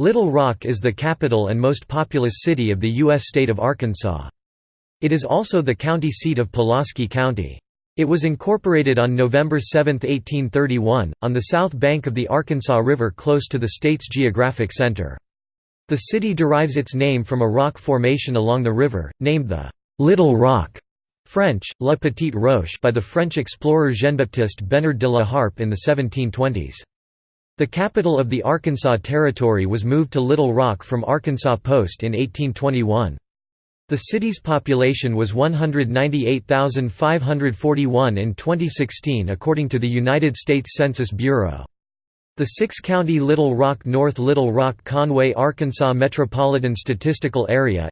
Little Rock is the capital and most populous city of the U.S. state of Arkansas. It is also the county seat of Pulaski County. It was incorporated on November 7, 1831, on the south bank of the Arkansas River close to the state's geographic center. The city derives its name from a rock formation along the river, named the Little Rock French, La Petite Roche by the French explorer Jean-Baptiste Bernard de la Harpe in the 1720s. The capital of the Arkansas Territory was moved to Little Rock from Arkansas Post in 1821. The city's population was 198,541 in 2016 according to the United States Census Bureau. The six-county Little Rock North Little Rock Conway Arkansas Metropolitan Statistical Area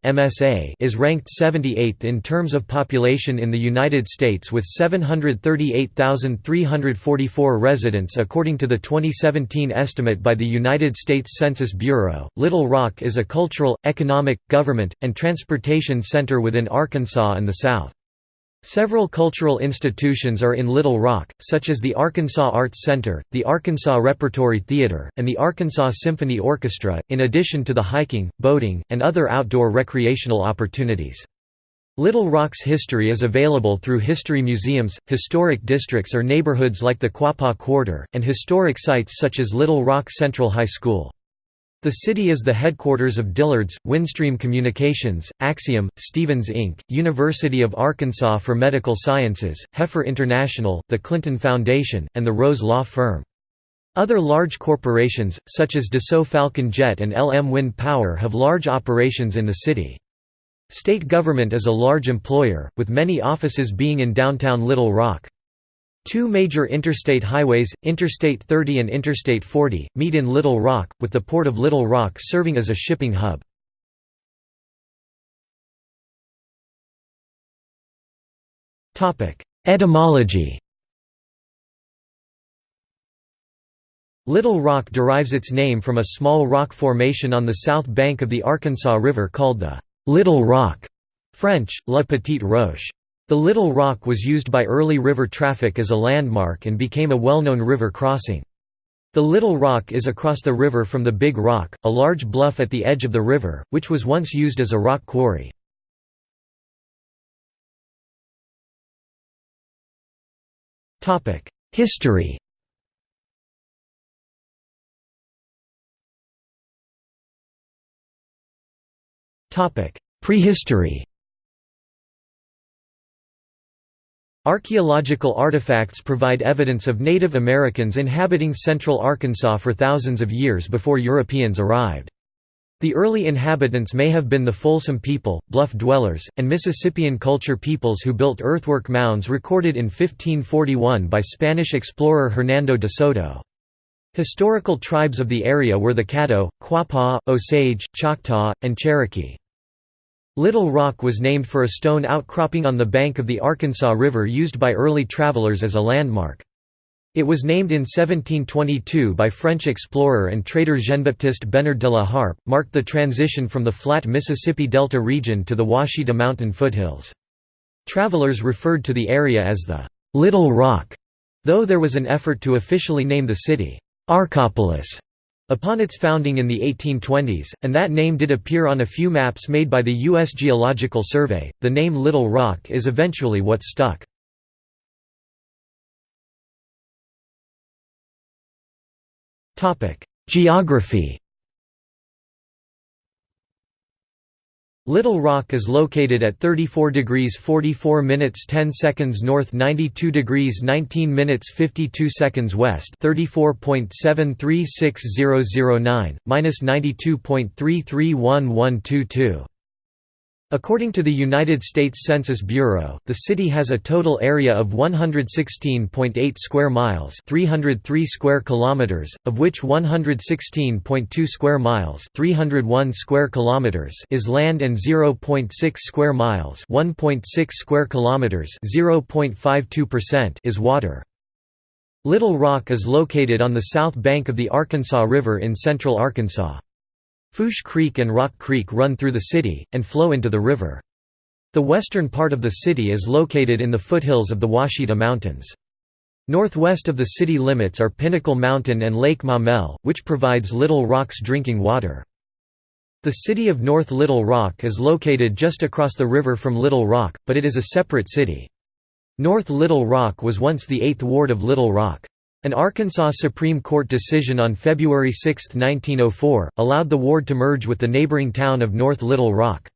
is ranked 78th in terms of population in the United States with 738,344 residents according to the 2017 estimate by the United States Census Bureau. Little Rock is a cultural, economic, government, and transportation center within Arkansas and the South. Several cultural institutions are in Little Rock, such as the Arkansas Arts Center, the Arkansas Repertory Theater, and the Arkansas Symphony Orchestra, in addition to the hiking, boating, and other outdoor recreational opportunities. Little Rock's history is available through history museums, historic districts or neighborhoods like the Quapaw Quarter, and historic sites such as Little Rock Central High School. The city is the headquarters of Dillard's, Windstream Communications, Acxiom, Stephens Inc., University of Arkansas for Medical Sciences, Heifer International, the Clinton Foundation, and the Rose Law Firm. Other large corporations, such as Dassault Falcon Jet and LM Wind Power have large operations in the city. State government is a large employer, with many offices being in downtown Little Rock. Two major interstate highways, Interstate 30 and Interstate 40, meet in Little Rock, with the port of Little Rock serving as a shipping hub. Etymology Little Rock derives its name from a small rock formation on the south bank of the Arkansas River called the Little Rock French, La Petite Roche. The Little Rock was used by early river traffic as a landmark and became a well-known river crossing. The Little Rock is across the river from the Big Rock, a large bluff at the edge of the river, which was once used as a rock quarry. History Prehistory Archaeological artifacts provide evidence of Native Americans inhabiting central Arkansas for thousands of years before Europeans arrived. The early inhabitants may have been the Folsom people, bluff dwellers, and Mississippian culture peoples who built earthwork mounds recorded in 1541 by Spanish explorer Hernando de Soto. Historical tribes of the area were the Caddo, Quapaw, Osage, Choctaw, and Cherokee. Little Rock was named for a stone outcropping on the bank of the Arkansas River used by early travelers as a landmark. It was named in 1722 by French explorer and trader Jean-Baptiste Bernard de la Harpe, marked the transition from the flat Mississippi Delta region to the Ouachita mountain foothills. Travelers referred to the area as the Little Rock, though there was an effort to officially name the city Arkopolis upon its founding in the 1820s, and that name did appear on a few maps made by the U.S. Geological Survey, the name Little Rock is eventually what stuck. Geography Little Rock is located at 34 degrees 44 minutes 10 seconds north 92 degrees 19 minutes 52 seconds west 34.736009, minus 92.331122. According to the United States Census Bureau, the city has a total area of 116.8 square miles, 303 square kilometers, of which 116.2 square miles, 301 square kilometers is land and 0.6 square miles, 1.6 square kilometers, 0.52% is water. Little Rock is located on the south bank of the Arkansas River in central Arkansas. Fourche Creek and Rock Creek run through the city, and flow into the river. The western part of the city is located in the foothills of the Ouachita Mountains. Northwest of the city limits are Pinnacle Mountain and Lake Maumelle, which provides Little Rock's drinking water. The city of North Little Rock is located just across the river from Little Rock, but it is a separate city. North Little Rock was once the 8th ward of Little Rock. An Arkansas Supreme Court decision on February 6, 1904, allowed the ward to merge with the neighboring town of North Little Rock.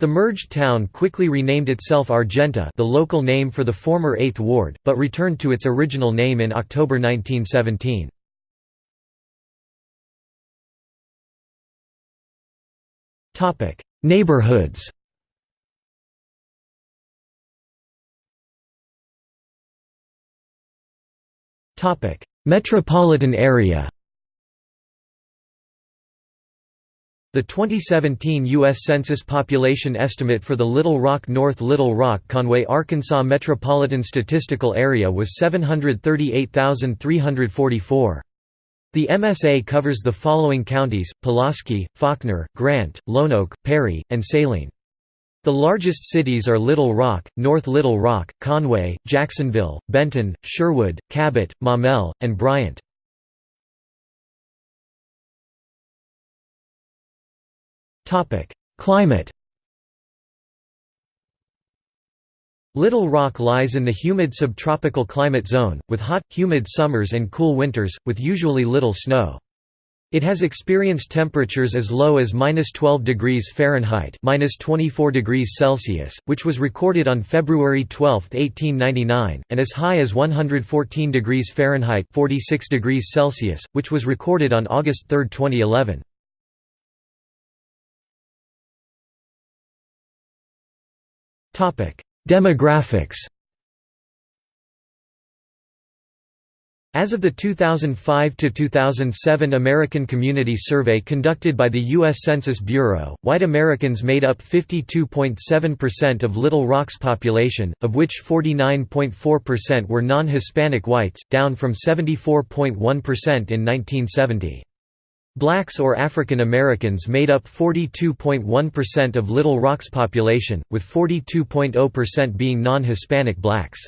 The merged town quickly renamed itself Argenta the local name for the former 8th ward, but returned to its original name in October 1917. Topic: Neighborhoods. Topic: Metropolitan area. The 2017 U.S. Census population estimate for the Little Rock North Little Rock Conway Arkansas Metropolitan Statistical Area was 738,344. The MSA covers the following counties, Pulaski, Faulkner, Grant, Lonoke, Perry, and Saline. The largest cities are Little Rock, North Little Rock, Conway, Jacksonville, Benton, Sherwood, Cabot, Maumelle, and Bryant. Climate Little Rock lies in the humid subtropical climate zone, with hot, humid summers and cool winters, with usually little snow. It has experienced temperatures as low as -12 degrees Fahrenheit (-24 degrees Celsius), which was recorded on February 12, 1899, and as high as 114 degrees Fahrenheit (46 degrees Celsius), which was recorded on August 3, 2011. Topic: Demographics As of the 2005–2007 American Community Survey conducted by the U.S. Census Bureau, white Americans made up 52.7% of Little Rock's population, of which 49.4% were non-Hispanic whites, down from 74.1% in 1970. Blacks or African Americans made up 42.1% of Little Rock's population, with 42.0% being non-Hispanic blacks.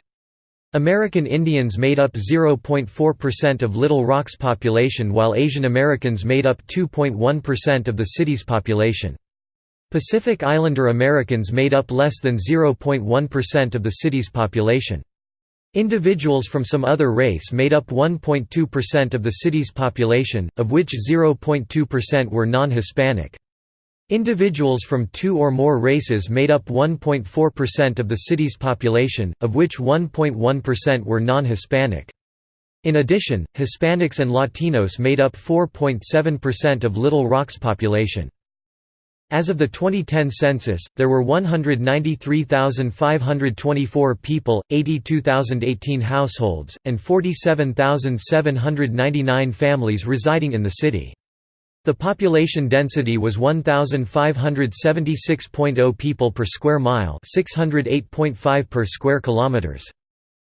American Indians made up 0.4% of Little Rock's population while Asian Americans made up 2.1% of the city's population. Pacific Islander Americans made up less than 0.1% of the city's population. Individuals from some other race made up 1.2% of the city's population, of which 0.2% were non-Hispanic. Individuals from two or more races made up 1.4% of the city's population, of which 1.1% were non-Hispanic. In addition, Hispanics and Latinos made up 4.7% of Little Rock's population. As of the 2010 census, there were 193,524 people, 82,018 households, and 47,799 families residing in the city. The population density was 1,576.0 people per square mile 608.5 per square kilometers.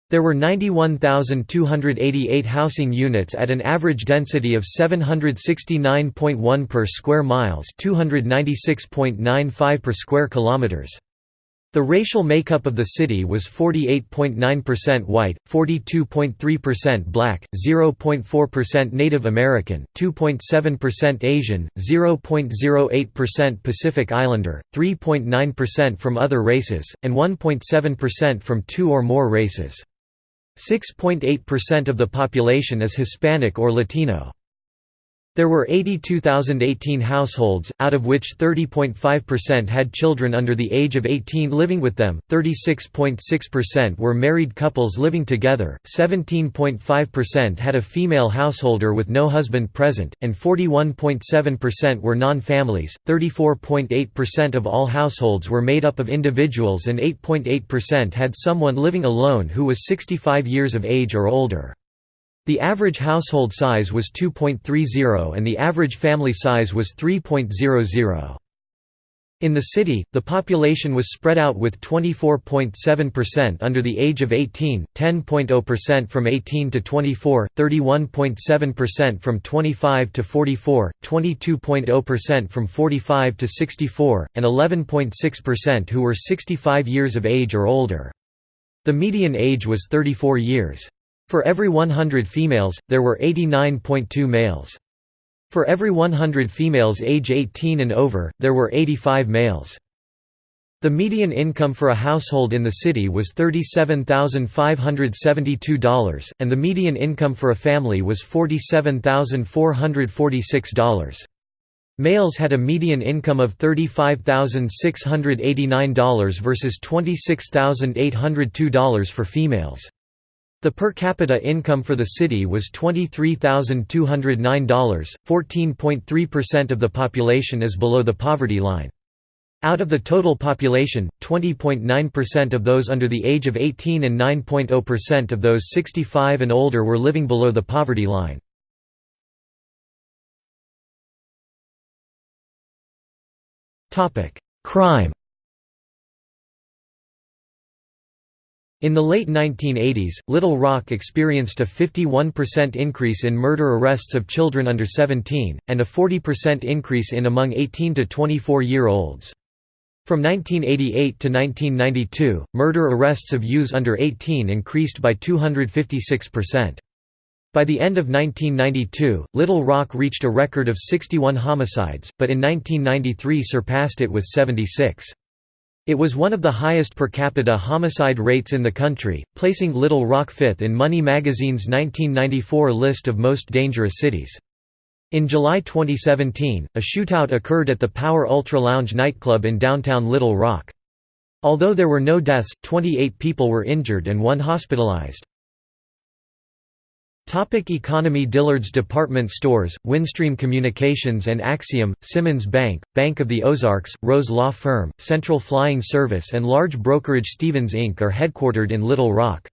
There were 91,288 housing units at an average density of 769.1 per square miles 296.95 per square kilometers. The racial makeup of the city was 48.9% white, 42.3% black, 0.4% Native American, 2.7% Asian, 0.08% Pacific Islander, 3.9% from other races, and 1.7% from two or more races. 6.8% of the population is Hispanic or Latino. There were 82,018 households, out of which 30.5% had children under the age of 18 living with them, 36.6% were married couples living together, 17.5% had a female householder with no husband present, and 41.7% were non-families, 34.8% of all households were made up of individuals and 8.8% had someone living alone who was 65 years of age or older. The average household size was 2.30 and the average family size was 3.00. In the city, the population was spread out with 24.7% under the age of 18, 10.0% from 18 to 24, 31.7% from 25 to 44, 22.0% from 45 to 64, and 11.6% who were 65 years of age or older. The median age was 34 years. For every 100 females, there were 89.2 males. For every 100 females age 18 and over, there were 85 males. The median income for a household in the city was $37,572, and the median income for a family was $47,446. Males had a median income of $35,689 versus $26,802 for females. The per capita income for the city was $23,209. 14.3% of the population is below the poverty line. Out of the total population, 20.9% of those under the age of 18 and 9.0% of those 65 and older were living below the poverty line. Crime In the late 1980s, Little Rock experienced a 51% increase in murder arrests of children under 17, and a 40% increase in among 18 to 24-year-olds. From 1988 to 1992, murder arrests of youths under 18 increased by 256%. By the end of 1992, Little Rock reached a record of 61 homicides, but in 1993 surpassed it with 76. It was one of the highest per capita homicide rates in the country, placing Little Rock fifth in Money magazine's 1994 list of most dangerous cities. In July 2017, a shootout occurred at the Power Ultra Lounge nightclub in downtown Little Rock. Although there were no deaths, 28 people were injured and one hospitalized. Topic economy Dillard's Department Stores, Windstream Communications and Acxiom, Simmons Bank, Bank of the Ozarks, Rose Law Firm, Central Flying Service and large brokerage Stephens Inc. are headquartered in Little Rock.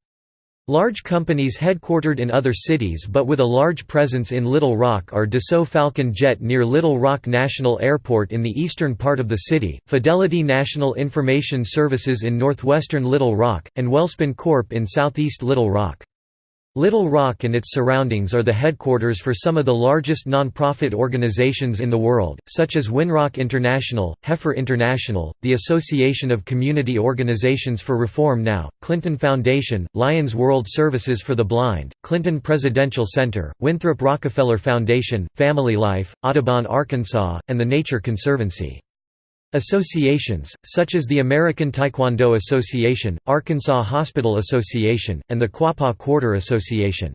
Large companies headquartered in other cities but with a large presence in Little Rock are Dassault Falcon Jet near Little Rock National Airport in the eastern part of the city, Fidelity National Information Services in northwestern Little Rock, and Welspun Corp in southeast Little Rock. Little Rock and its surroundings are the headquarters for some of the largest non-profit organizations in the world, such as Winrock International, Heifer International, the Association of Community Organizations for Reform Now, Clinton Foundation, Lions World Services for the Blind, Clinton Presidential Center, Winthrop Rockefeller Foundation, Family Life, Audubon Arkansas, and the Nature Conservancy. Associations, such as the American Taekwondo Association, Arkansas Hospital Association, and the Quapaw Quarter Association.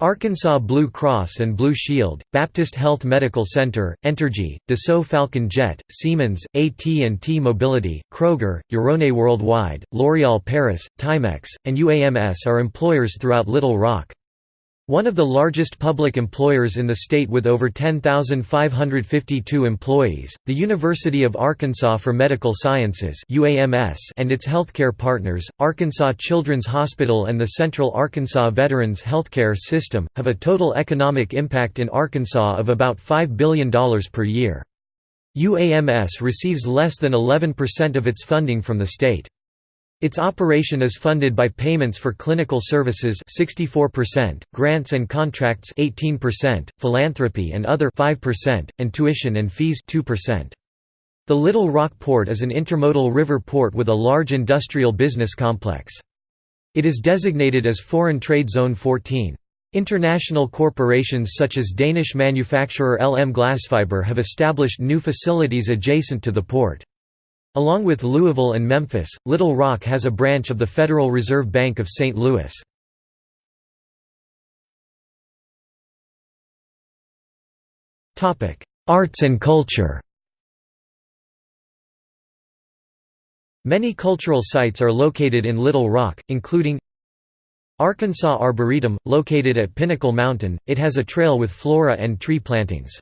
Arkansas Blue Cross and Blue Shield, Baptist Health Medical Center, Entergy, Dassault Falcon Jet, Siemens, AT&T Mobility, Kroger, Euronet Worldwide, L'Oréal Paris, Timex, and UAMS are employers throughout Little Rock. One of the largest public employers in the state with over 10,552 employees, the University of Arkansas for Medical Sciences and its healthcare partners, Arkansas Children's Hospital and the Central Arkansas Veterans Healthcare System, have a total economic impact in Arkansas of about $5 billion per year. UAMS receives less than 11% of its funding from the state. Its operation is funded by payments for clinical services 64%, grants and contracts 18%, philanthropy and other 5%, and tuition and fees 2%. The Little Rock Port is an intermodal river port with a large industrial business complex. It is designated as Foreign Trade Zone 14. International corporations such as Danish manufacturer LM Glasfiber have established new facilities adjacent to the port. Along with Louisville and Memphis, Little Rock has a branch of the Federal Reserve Bank of St. Louis. Arts and culture Many cultural sites are located in Little Rock, including Arkansas Arboretum, located at Pinnacle Mountain, it has a trail with flora and tree plantings.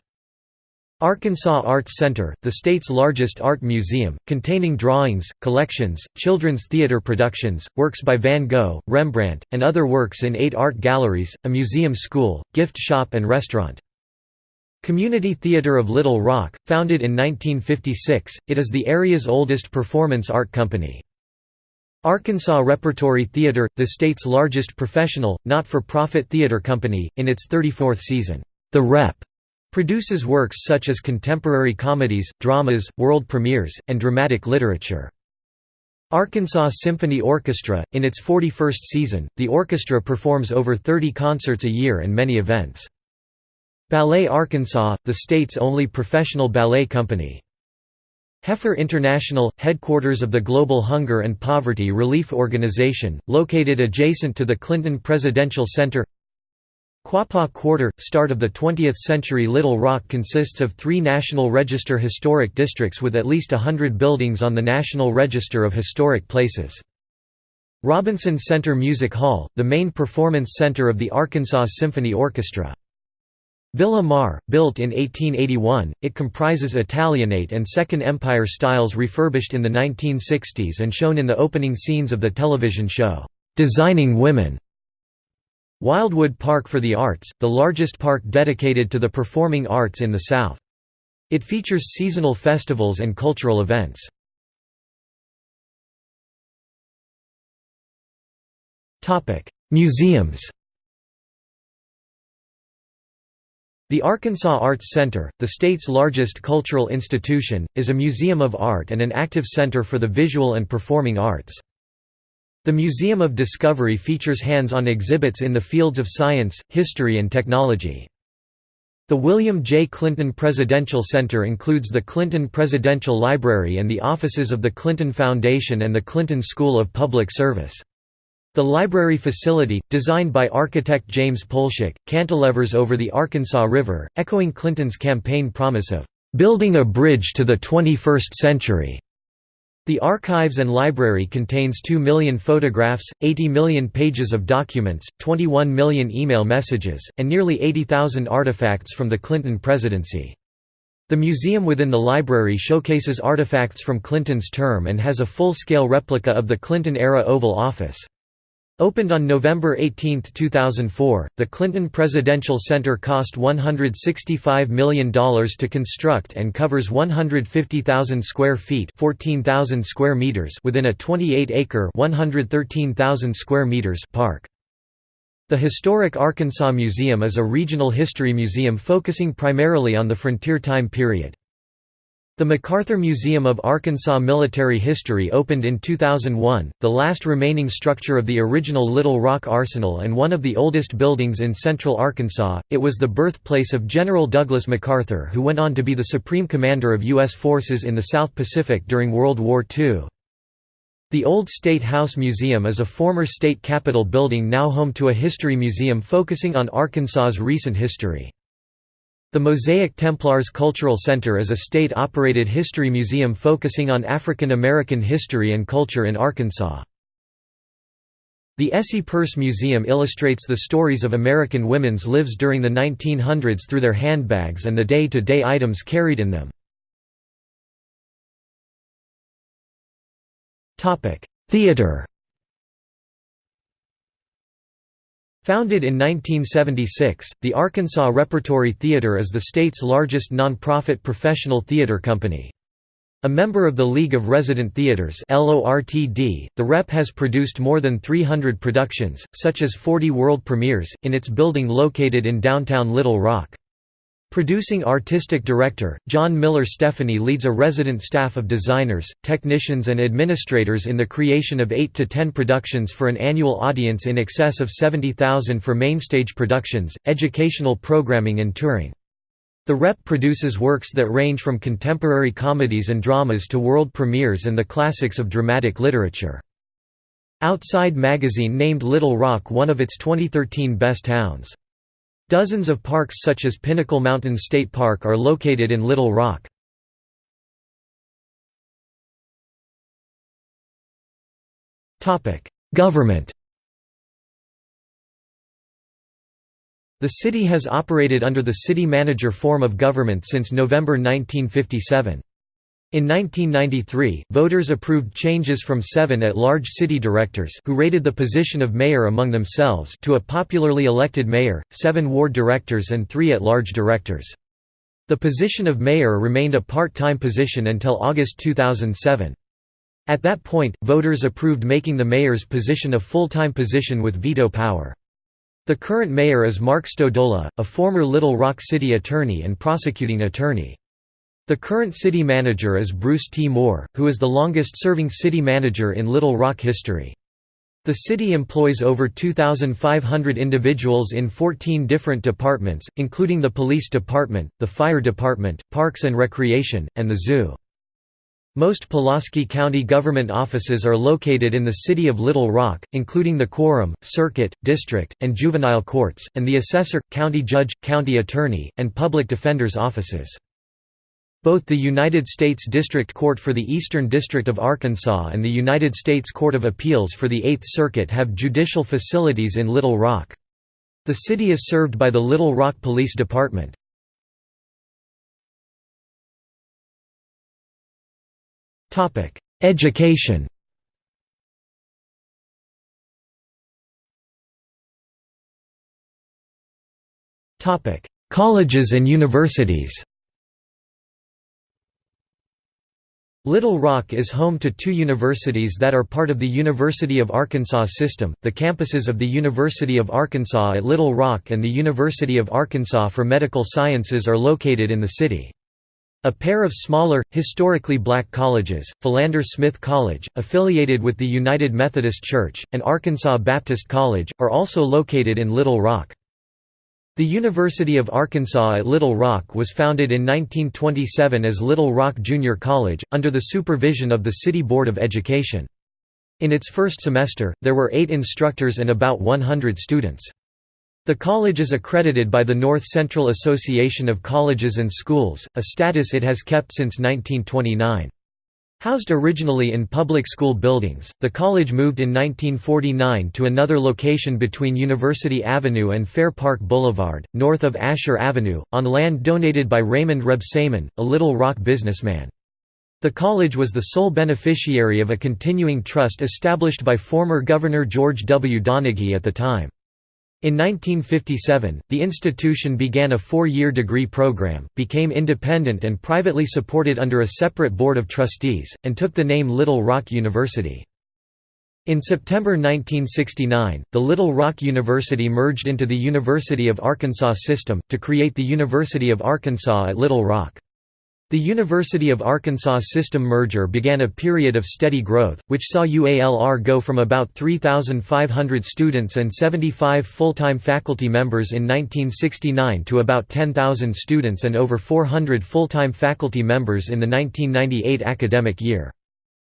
Arkansas Arts Center, the state's largest art museum, containing drawings, collections, children's theater productions, works by Van Gogh, Rembrandt, and other works in eight art galleries, a museum school, gift shop and restaurant. Community Theater of Little Rock, founded in 1956, it is the area's oldest performance art company. Arkansas Repertory Theater, the state's largest professional, not-for-profit theater company, in its 34th season. The Rep Produces works such as contemporary comedies, dramas, world premieres, and dramatic literature. Arkansas Symphony Orchestra – In its 41st season, the orchestra performs over 30 concerts a year and many events. Ballet Arkansas – the state's only professional ballet company. Heifer International – headquarters of the Global Hunger and Poverty Relief Organization, located adjacent to the Clinton Presidential Center Quapaw Quarter – Start of the 20th century Little Rock consists of three National Register historic districts with at least hundred buildings on the National Register of Historic Places. Robinson Center Music Hall – the main performance center of the Arkansas Symphony Orchestra. Villa Marre, built in 1881, it comprises Italianate and Second Empire styles refurbished in the 1960s and shown in the opening scenes of the television show, "'Designing Women' Wildwood Park for the Arts, the largest park dedicated to the performing arts in the South. It features seasonal festivals and cultural events. Museums The Arkansas Arts Center, the state's largest cultural institution, is a museum of art and an active center for the visual and performing arts. The Museum of Discovery features hands-on exhibits in the fields of science, history and technology. The William J. Clinton Presidential Center includes the Clinton Presidential Library and the offices of the Clinton Foundation and the Clinton School of Public Service. The library facility, designed by architect James Polshek, cantilevers over the Arkansas River, echoing Clinton's campaign promise of "...building a bridge to the 21st century." The archives and library contains 2 million photographs, 80 million pages of documents, 21 million email messages, and nearly 80,000 artifacts from the Clinton presidency. The museum within the library showcases artifacts from Clinton's term and has a full-scale replica of the Clinton-era Oval Office. Opened on November 18, 2004, the Clinton Presidential Center cost $165 million to construct and covers 150,000 square feet 14,000 square meters within a 28-acre 113,000 square meters park. The Historic Arkansas Museum is a regional history museum focusing primarily on the frontier time period. The MacArthur Museum of Arkansas Military History opened in 2001, the last remaining structure of the original Little Rock Arsenal and one of the oldest buildings in central Arkansas. It was the birthplace of General Douglas MacArthur, who went on to be the Supreme Commander of U.S. forces in the South Pacific during World War II. The Old State House Museum is a former state capitol building now home to a history museum focusing on Arkansas's recent history. The Mosaic Templars Cultural Center is a state-operated history museum focusing on African American history and culture in Arkansas. The ESSE Purse Museum illustrates the stories of American women's lives during the 1900s through their handbags and the day-to-day -day items carried in them. Theater Founded in 1976, the Arkansas Repertory Theater is the state's largest nonprofit professional theater company. A member of the League of Resident Theaters the REP has produced more than 300 productions, such as 40 world premieres, in its building located in downtown Little Rock. Producing artistic director, John Miller Stephany leads a resident staff of designers, technicians and administrators in the creation of 8 to 10 productions for an annual audience in excess of 70,000 for mainstage productions, educational programming and touring. The Rep produces works that range from contemporary comedies and dramas to world premieres and the classics of dramatic literature. Outside magazine named Little Rock one of its 2013 best towns. Dozens of parks such as Pinnacle Mountain State Park are located in Little Rock. Government The city has operated under the city manager form of government since November 1957. In 1993, voters approved changes from seven at-large city directors who rated the position of mayor among themselves to a popularly elected mayor, seven ward directors and three at-large directors. The position of mayor remained a part-time position until August 2007. At that point, voters approved making the mayor's position a full-time position with veto power. The current mayor is Mark Stodola, a former Little Rock City attorney and prosecuting attorney. The current city manager is Bruce T. Moore, who is the longest-serving city manager in Little Rock history. The city employs over 2,500 individuals in 14 different departments, including the police department, the fire department, parks and recreation, and the zoo. Most Pulaski County government offices are located in the city of Little Rock, including the quorum, circuit, district, and juvenile courts, and the assessor, county judge, county attorney, and public defender's offices. Both the United States District Court for the Eastern District of Arkansas and the United States Court of Appeals for the Eighth Circuit have judicial facilities in Little Rock. The city is served by the Little Rock Police Department. Education Colleges and universities Little Rock is home to two universities that are part of the University of Arkansas system, the campuses of the University of Arkansas at Little Rock and the University of Arkansas for Medical Sciences are located in the city. A pair of smaller, historically black colleges, Philander Smith College, affiliated with the United Methodist Church, and Arkansas Baptist College, are also located in Little Rock. The University of Arkansas at Little Rock was founded in 1927 as Little Rock Junior College, under the supervision of the City Board of Education. In its first semester, there were eight instructors and about 100 students. The college is accredited by the North Central Association of Colleges and Schools, a status it has kept since 1929. Housed originally in public school buildings, the college moved in 1949 to another location between University Avenue and Fair Park Boulevard, north of Asher Avenue, on land donated by Raymond Rebsamen, a Little Rock businessman. The college was the sole beneficiary of a continuing trust established by former Governor George W. Donaghey at the time. In 1957, the institution began a four-year degree program, became independent and privately supported under a separate board of trustees, and took the name Little Rock University. In September 1969, the Little Rock University merged into the University of Arkansas system, to create the University of Arkansas at Little Rock. The University of Arkansas system merger began a period of steady growth, which saw UALR go from about 3,500 students and 75 full-time faculty members in 1969 to about 10,000 students and over 400 full-time faculty members in the 1998 academic year.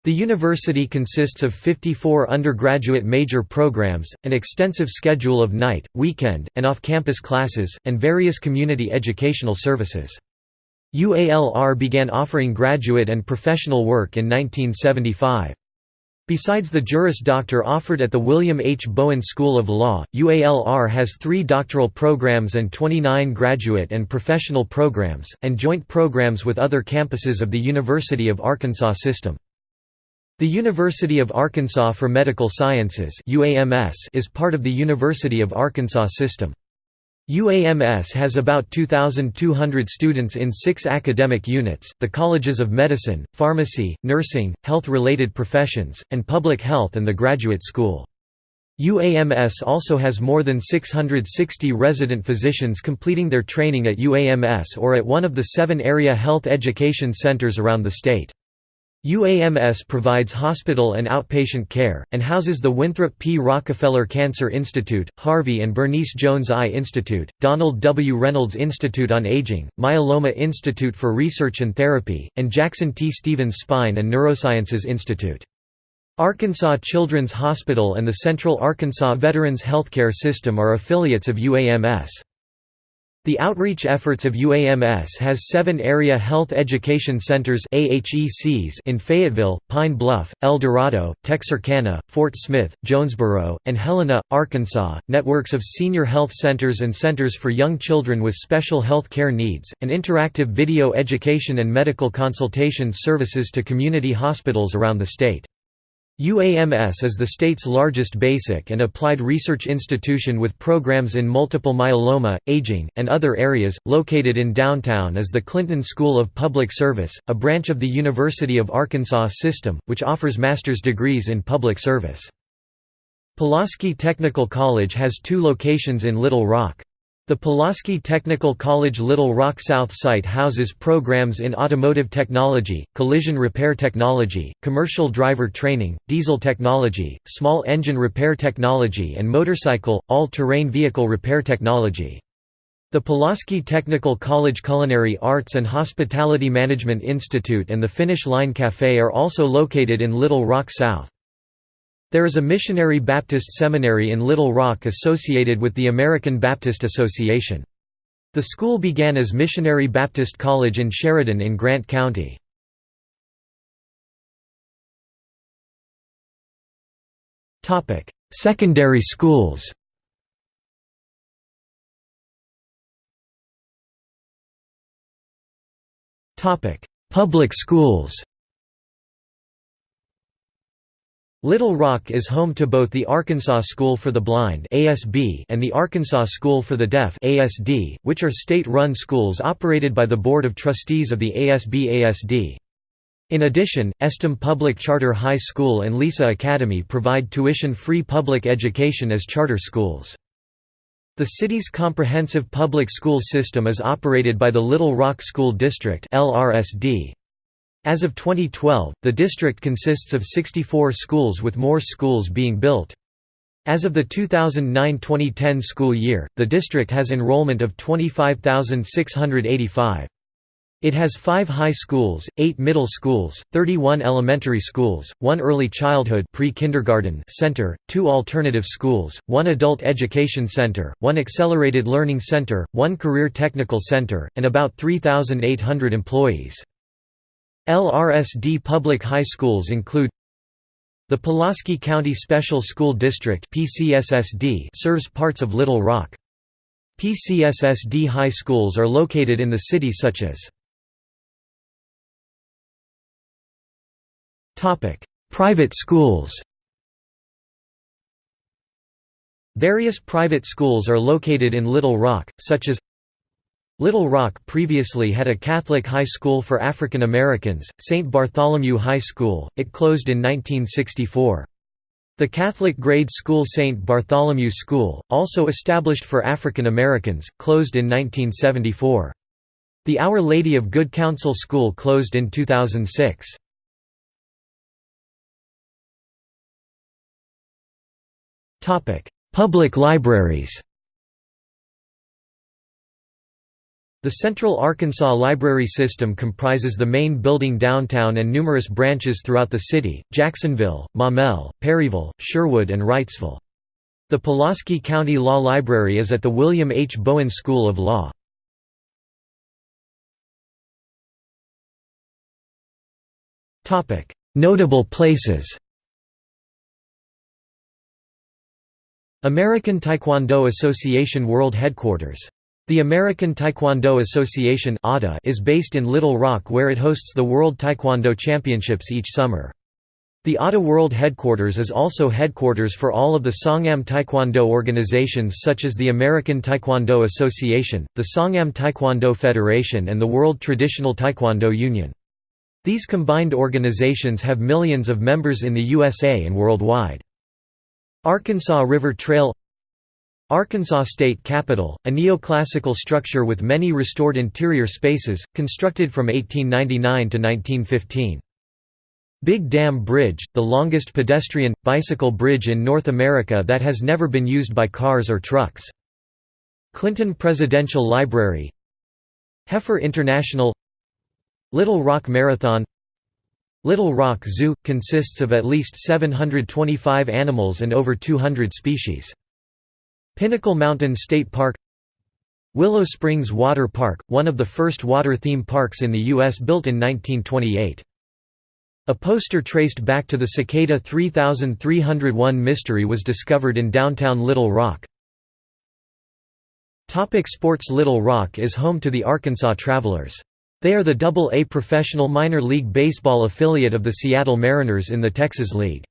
The university consists of 54 undergraduate major programs, an extensive schedule of night, weekend, and off-campus classes, and various community educational services. UALR began offering graduate and professional work in 1975. Besides the Juris Doctor offered at the William H. Bowen School of Law, UALR has three doctoral programs and 29 graduate and professional programs, and joint programs with other campuses of the University of Arkansas system. The University of Arkansas for Medical Sciences is part of the University of Arkansas system. UAMS has about 2,200 students in six academic units, the colleges of medicine, pharmacy, nursing, health-related professions, and public health and the graduate school. UAMS also has more than 660 resident physicians completing their training at UAMS or at one of the seven area health education centers around the state. UAMS provides hospital and outpatient care, and houses the Winthrop P. Rockefeller Cancer Institute, Harvey and Bernice Jones Eye Institute, Donald W. Reynolds Institute on Aging, Myeloma Institute for Research and Therapy, and Jackson T. Stephens Spine and Neurosciences Institute. Arkansas Children's Hospital and the Central Arkansas Veterans Healthcare System are affiliates of UAMS. The outreach efforts of UAMS has seven Area Health Education Centers in Fayetteville, Pine Bluff, El Dorado, Texarkana, Fort Smith, Jonesboro, and Helena, Arkansas, networks of senior health centers and centers for young children with special health care needs, and interactive video education and medical consultation services to community hospitals around the state. UAMS is the state's largest basic and applied research institution with programs in multiple myeloma, aging, and other areas. Located in downtown is the Clinton School of Public Service, a branch of the University of Arkansas system, which offers master's degrees in public service. Pulaski Technical College has two locations in Little Rock. The Pulaski Technical College Little Rock South site houses programs in automotive technology, collision repair technology, commercial driver training, diesel technology, small engine repair technology and motorcycle, all-terrain vehicle repair technology. The Pulaski Technical College Culinary Arts and Hospitality Management Institute and the Finish Line Café are also located in Little Rock South. There is a Missionary Baptist Seminary in Little Rock associated with the American Baptist Association. The school began as Missionary Baptist College in Sheridan in Grant County. Secondary schools Public schools Little Rock is home to both the Arkansas School for the Blind and the Arkansas School for the Deaf which are state-run schools operated by the Board of Trustees of the ASB-ASD. In addition, Estem Public Charter High School and Lisa Academy provide tuition-free public education as charter schools. The city's comprehensive public school system is operated by the Little Rock School District As of 2012, the district consists of 64 schools with more schools being built. As of the 2009–2010 school year, the district has enrollment of 25,685. It has five high schools, eight middle schools, 31 elementary schools, one early childhood pre-kindergarten center, two alternative schools, one adult education center, one accelerated learning center, one career technical center, and about 3,800 employees. LRSD public high schools include the Pulaski County Special School District serves parts of Little Rock. PCSSD high schools are located in the city such as Private schools Various private schools are located in Little Rock, such as Little Rock previously had a Catholic high school for African Americans, St. Bartholomew High School, it closed in 1964. The Catholic grade school St. Bartholomew School, also established for African Americans, closed in 1974. The Our Lady of Good Counsel School closed in 2006. Public libraries The Central Arkansas Library System comprises the main building downtown and numerous branches throughout the city, Jacksonville, Maumelle, Perryville, Sherwood and Wrightsville. The Pulaski County Law Library is at the William H. Bowen School of Law. Notable places American Taekwondo Association World Headquarters. The American Taekwondo Association is based in Little Rock where it hosts the World Taekwondo Championships each summer. The ATA World Headquarters is also headquarters for all of the Songahm Taekwondo organizations such as the American Taekwondo Association, the Songahm Taekwondo Federation and the World Traditional Taekwondo Union. These combined organizations have millions of members in the USA and worldwide. Arkansas River Trail Arkansas State Capitol, a neoclassical structure with many restored interior spaces, constructed from 1899 to 1915. Big Dam Bridge, the longest pedestrian, bicycle bridge in North America that has never been used by cars or trucks. Clinton Presidential Library Heifer International Little Rock Marathon Little Rock Zoo – consists of at least 725 animals and over 200 species. Pinnacle Mountain State Park Willow Springs Water Park, one of the first water theme parks in the U.S. built in 1928. A poster traced back to the Cicada 3301 mystery was discovered in downtown Little Rock. Topic sports Little Rock is home to the Arkansas Travelers. They are the Double-A professional minor league baseball affiliate of the Seattle Mariners in the Texas League.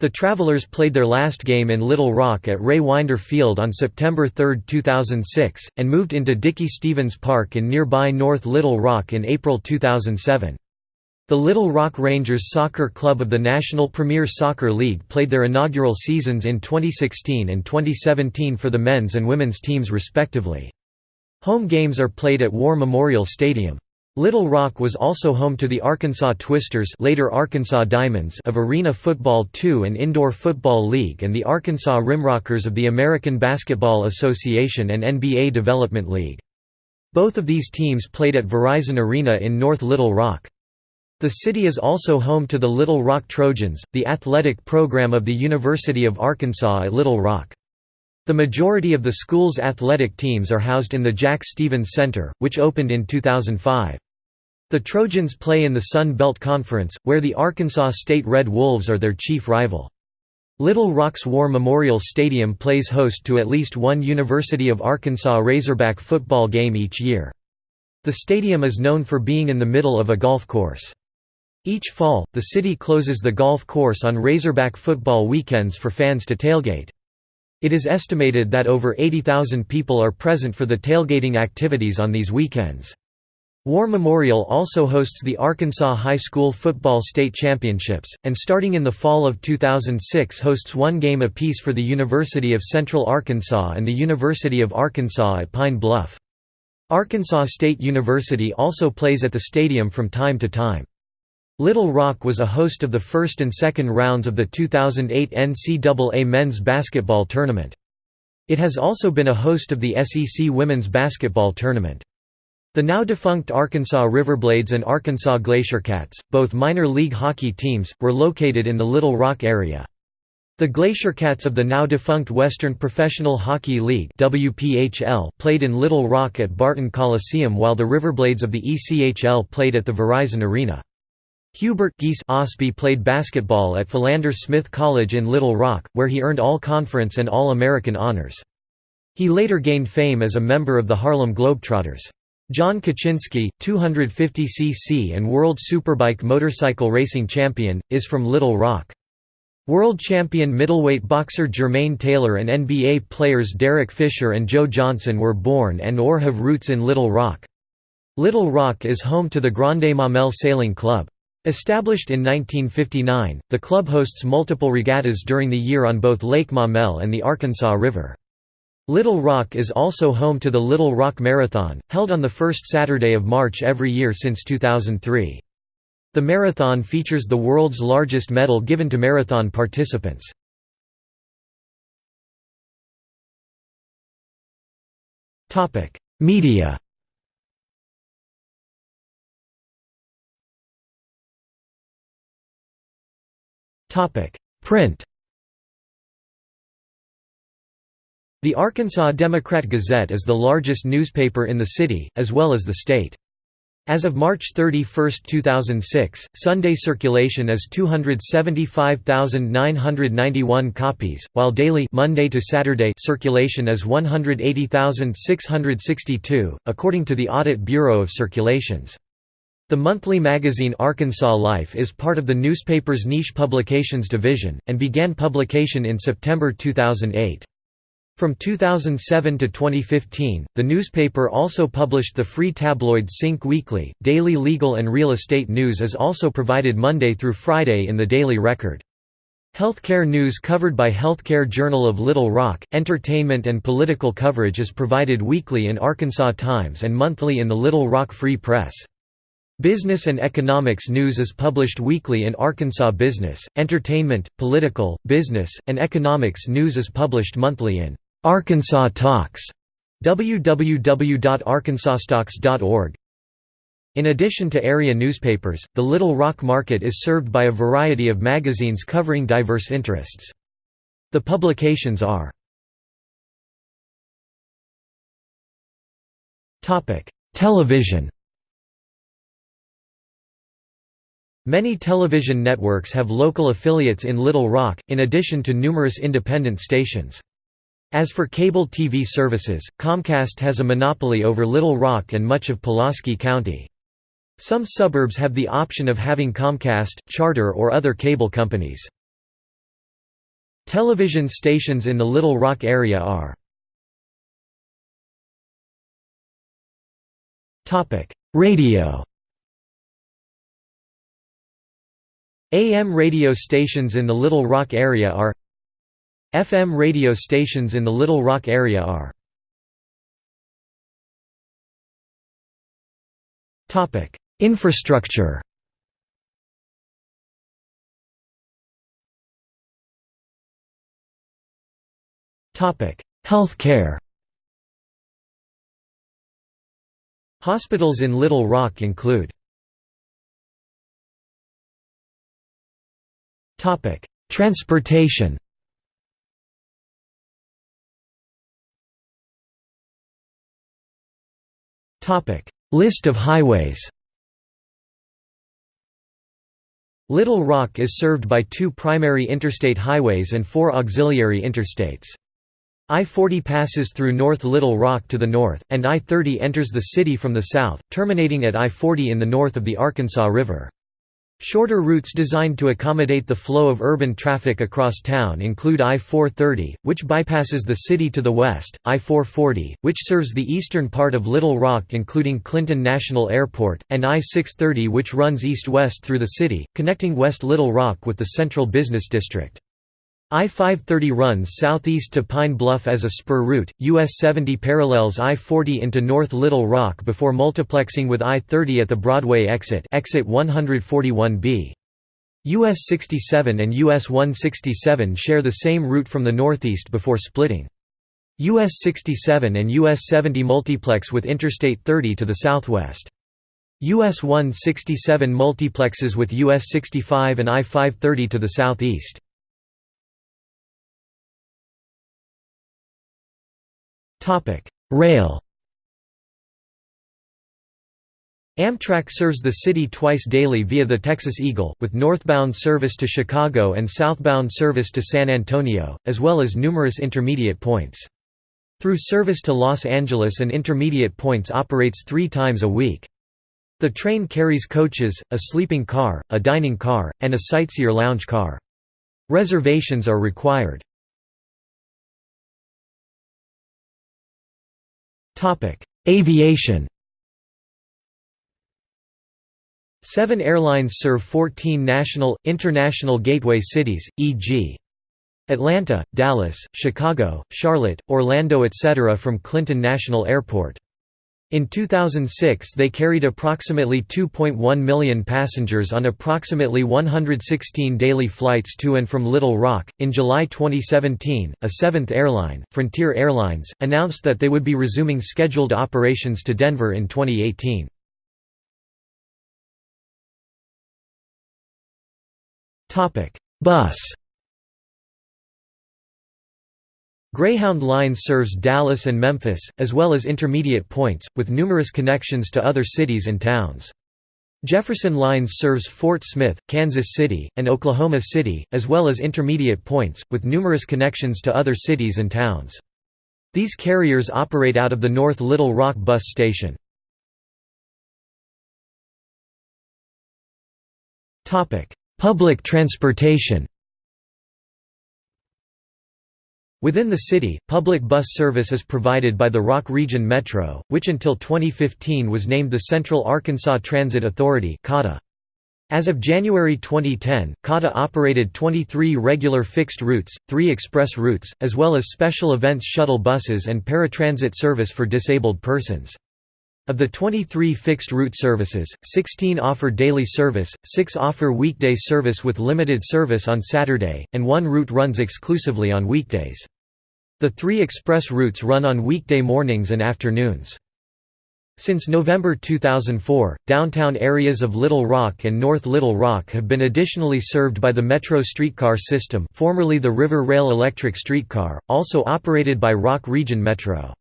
The Travelers played their last game in Little Rock at Ray Winder Field on September 3, 2006, and moved into Dickey Stephens Park in nearby North Little Rock in April 2007. The Little Rock Rangers Soccer Club of the National Premier Soccer League played their inaugural seasons in 2016 and 2017 for the men's and women's teams respectively. Home games are played at War Memorial Stadium. Little Rock was also home to the Arkansas Twisters later Arkansas Diamonds of Arena Football II and Indoor Football League and the Arkansas Rimrockers of the American Basketball Association and NBA Development League. Both of these teams played at Verizon Arena in North Little Rock. The city is also home to the Little Rock Trojans, the athletic program of the University of Arkansas at Little Rock. The majority of the school's athletic teams are housed in the Jack Stephens Center, which opened in 2005. The Trojans play in the Sun Belt Conference, where the Arkansas State Red Wolves are their chief rival. Little Rock's War Memorial Stadium plays host to at least one University of Arkansas Razorback football game each year. The stadium is known for being in the middle of a golf course. Each fall, the city closes the golf course on Razorback football weekends for fans to tailgate. It is estimated that over 80,000 people are present for the tailgating activities on these weekends. War Memorial also hosts the Arkansas High School Football State Championships, and starting in the fall of 2006 hosts one game apiece for the University of Central Arkansas and the University of Arkansas at Pine Bluff. Arkansas State University also plays at the stadium from time to time. Little Rock was a host of the first and second rounds of the 2008 NCAA men's basketball tournament. It has also been a host of the SEC women's basketball tournament. The now defunct Arkansas Riverblades and Arkansas Glaciercats, both minor league hockey teams, were located in the Little Rock area. The Glaciercats of the now defunct Western Professional Hockey League WPHL played in Little Rock at Barton Coliseum while the Riverblades of the ECHL played at the Verizon Arena. Hubert Geese Ausbie played basketball at Philander Smith College in Little Rock, where he earned All-Conference and All-American honors. He later gained fame as a member of the Harlem Globetrotters. John Kocinski, 250cc and World Superbike motorcycle racing champion, is from Little Rock. World champion middleweight boxer Jermaine Taylor and NBA players Derek Fisher and Joe Johnson were born and or have roots in Little Rock. Little Rock is home to the Grande Maumelle Sailing Club. Established in 1959, the club hosts multiple regattas during the year on both Lake Maumelle and the Arkansas River. Little Rock is also home to the Little Rock Marathon, held on the first Saturday of March every year since 2003. The marathon features the world's largest medal given to marathon participants. Media Topic: Print. The Arkansas Democrat Gazette is the largest newspaper in the city, as well as the state. As of March 31, 2006, Sunday circulation is 275,991 copies, while daily Monday to Saturday circulation is 180,662, according to the Audit Bureau of Circulations. The monthly magazine Arkansas Life is part of the newspaper's niche publications division, and began publication in September 2008. From 2007 to 2015, the newspaper also published the free tabloid Sync Weekly. Daily legal and real estate news is also provided Monday through Friday in the Daily Record. Healthcare news covered by Healthcare Journal of Little Rock, entertainment and political coverage is provided weekly in Arkansas Times and monthly in the Little Rock Free Press. Business and economics news is published weekly in Arkansas Business, Entertainment, Political, Business, and Economics news is published monthly in Arkansas Talks www.arkansastalks.org. In addition to area newspapers, the Little Rock Market is served by a variety of magazines covering diverse interests. The publications are Television Many television networks have local affiliates in Little Rock, in addition to numerous independent stations. As for cable TV services, Comcast has a monopoly over Little Rock and much of Pulaski County. Some suburbs have the option of having Comcast, Charter or other cable companies. Television stations in the Little Rock area are Radio AM radio stations in the Little Rock area are FM radio stations in the Little Rock area are Infrastructure. Topic Healthcare. Hospitals in Little Rock include Transportation Topic: List of highways Little Rock is served by two primary interstate highways and four auxiliary interstates. I-40 passes through North Little Rock to the north, and I-30 enters the city from the south, terminating at I-40 in the north of the Arkansas River. Shorter routes designed to accommodate the flow of urban traffic across town include I-430, which bypasses the city to the west, I-440, which serves the eastern part of Little Rock including Clinton National Airport, and I-630 which runs east-west through the city, connecting West Little Rock with the central business district. I-530 runs southeast to Pine Bluff as a spur route, US 70 parallels I-40 into North Little Rock before multiplexing with I-30 at the Broadway exit exit 141B. US 67 and US 167 share the same route from the northeast before splitting. US 67 and US 70 multiplex with Interstate 30 to the southwest. US 167 multiplexes with US 65 and I-530 to the southeast. Rail Amtrak serves the city twice daily via the Texas Eagle, with northbound service to Chicago and southbound service to San Antonio, as well as numerous intermediate points. Through service to Los Angeles and intermediate points operates three times a week. The train carries coaches, a sleeping car, a dining car, and a sightseer lounge car. Reservations are required. Aviation Seven airlines serve 14 national, international gateway cities, e.g. Atlanta, Dallas, Chicago, Charlotte, Orlando etc. from Clinton National Airport. In 2006 they carried approximately 2.1 million passengers on approximately 116 daily flights to and from Little Rock. In July 2017, a seventh airline, Frontier Airlines, announced that they would be resuming scheduled operations to Denver in 2018. Topic: Bus Greyhound Line serves Dallas and Memphis, as well as intermediate points, with numerous connections to other cities and towns. Jefferson Lines serves Fort Smith, Kansas City, and Oklahoma City, as well as intermediate points, with numerous connections to other cities and towns. These carriers operate out of the North Little Rock Bus Station. Public transportation Within the city, public bus service is provided by the Rock Region Metro, which until 2015 was named the Central Arkansas Transit Authority As of January 2010, CATA operated 23 regular fixed routes, 3 express routes, as well as special events shuttle buses and paratransit service for disabled persons. Of the 23 fixed route services, 16 offer daily service, 6 offer weekday service with limited service on Saturday, and one route runs exclusively on weekdays. The three express routes run on weekday mornings and afternoons. Since November 2004, downtown areas of Little Rock and North Little Rock have been additionally served by the Metro streetcar system formerly the River Rail Electric Streetcar, also operated by Rock Region Metro.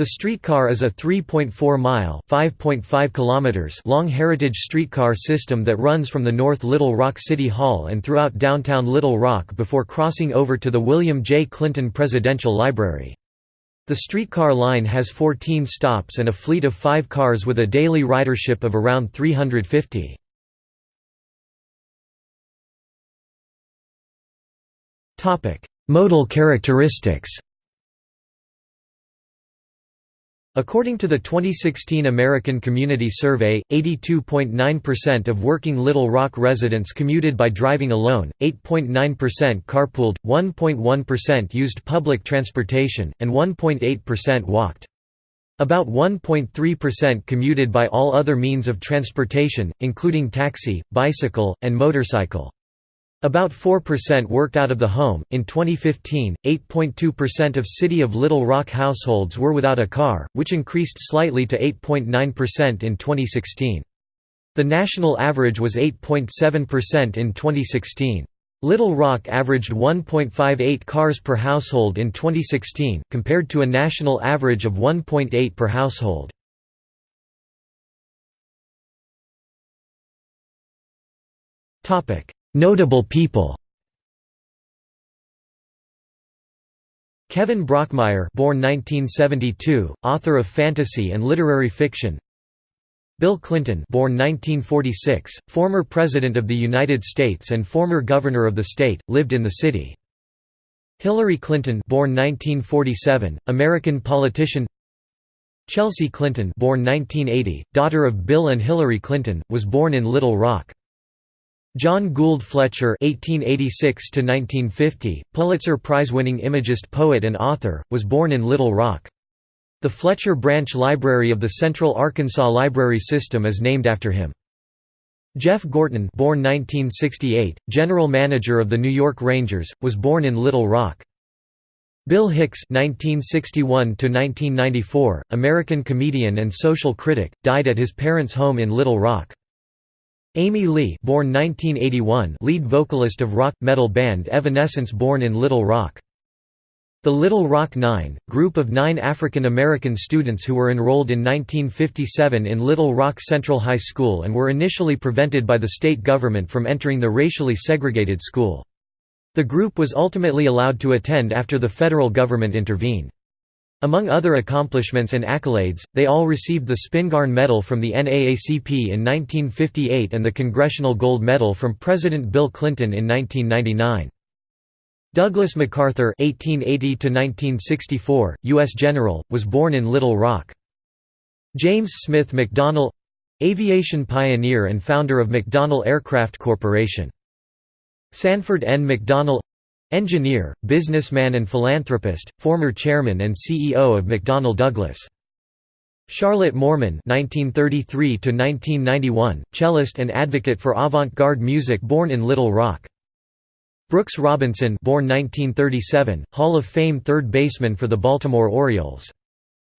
The streetcar is a 3.4-mile (5.5 long heritage streetcar system that runs from the North Little Rock City Hall and throughout downtown Little Rock before crossing over to the William J. Clinton Presidential Library. The streetcar line has 14 stops and a fleet of five cars with a daily ridership of around 350. Modal characteristics According to the 2016 American Community Survey, 82.9% of working Little Rock residents commuted by driving alone, 8.9% carpooled, 1.1% used public transportation, and 1.8% walked. About 1.3% commuted by all other means of transportation, including taxi, bicycle, and motorcycle. About 4% worked out of the home. In 2015, 8.2% of City of Little Rock households were without a car, which increased slightly to 8.9% in 2016. The national average was 8.7% in 2016. Little Rock averaged 1.58 cars per household in 2016, compared to a national average of 1.8 per household. Topic: Notable people Kevin Brockmeier born 1972, author of fantasy and literary fiction Bill Clinton born 1946, former President of the United States and former Governor of the state, lived in the city. Hillary Clinton born 1947, American politician Chelsea Clinton born 1980, daughter of Bill and Hillary Clinton, was born in Little Rock. John Gould Fletcher (1886–1950), Pulitzer Prize-winning imagist, poet, and author, was born in Little Rock. The Fletcher Branch Library of the Central Arkansas Library System is named after him. Jeff Gorton, born 1968, general manager of the New York Rangers, was born in Little Rock. Bill Hicks (1961–1994), American comedian and social critic, died at his parents' home in Little Rock. Amy Lee born 1981 lead vocalist of rock, metal band Evanescence born in Little Rock. The Little Rock Nine, group of nine African American students who were enrolled in 1957 in Little Rock Central High School and were initially prevented by the state government from entering the racially segregated school. The group was ultimately allowed to attend after the federal government intervened. Among other accomplishments and accolades, they all received the Spingarn Medal from the NAACP in 1958 and the Congressional Gold Medal from President Bill Clinton in 1999. Douglas MacArthur (1880–1964), U.S. General, was born in Little Rock. James Smith McDonnell, aviation pioneer and founder of McDonnell Aircraft Corporation. Sanford N. McDonnell Engineer, businessman and philanthropist, former chairman and CEO of McDonnell Douglas. Charlotte Moorman (1933–1991), cellist and advocate for avant-garde music, born in Little Rock. Brooks Robinson, born 1937, Hall of Fame third baseman for the Baltimore Orioles.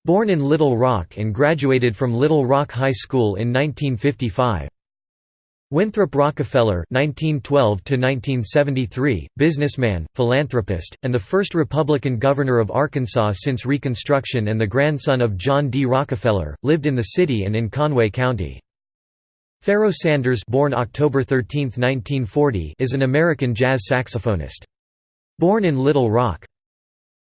Born in Little Rock and graduated from Little Rock High School in 1955. Winthrop Rockefeller (1912–1973), businessman, philanthropist, and the first Republican governor of Arkansas since Reconstruction, and the grandson of John D. Rockefeller, lived in the city and in Conway County. Pharoah Sanders, born October 13, 1940, is an American jazz saxophonist. Born in Little Rock.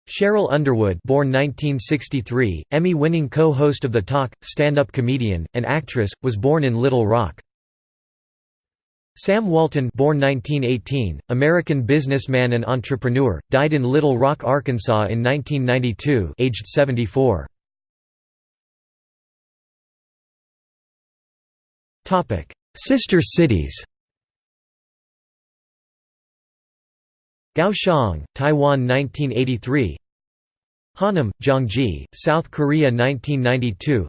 Sheryl Underwood, born 1963, Emmy-winning co-host of The Talk, stand-up comedian, and actress, was born in Little Rock. Sam Walton born 1918, American businessman and entrepreneur, died in Little Rock, Arkansas in 1992 aged 74. Sister cities. Kaohsiung, Taiwan 1983 Hanam, Gyeonggi, South Korea 1992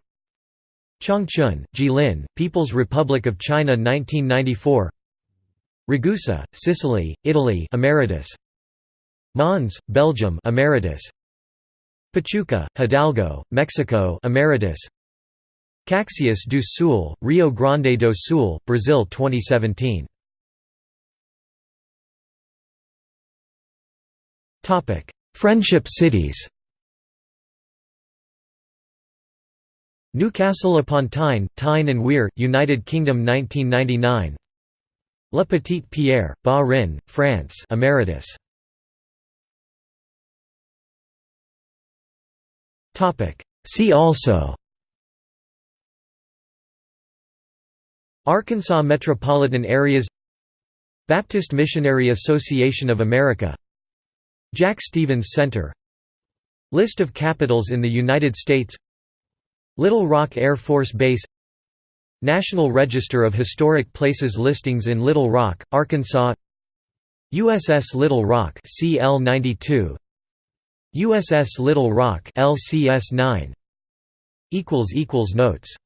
Changchun, Jilin, People's Republic of China 1994 Ragusa, Sicily, Italy Emeritus. Mons, Belgium Emeritus. Pachuca, Hidalgo, Mexico Emeritus. Caxias do Sul, Rio Grande do Sul, Brazil 2017 Friendship cities Newcastle upon Tyne, Tyne and Wear, United Kingdom 1999 Le Petit Pierre, Bas-Rhin, France. Emeritus. See also. Arkansas metropolitan areas. Baptist Missionary Association of America. Jack Stephens Center. List of capitals in the United States Little Rock Air Force Base National Register of Historic Places listings in Little Rock, Arkansas USS Little Rock CL-92 USS Little Rock LCS-9 equals equals Notes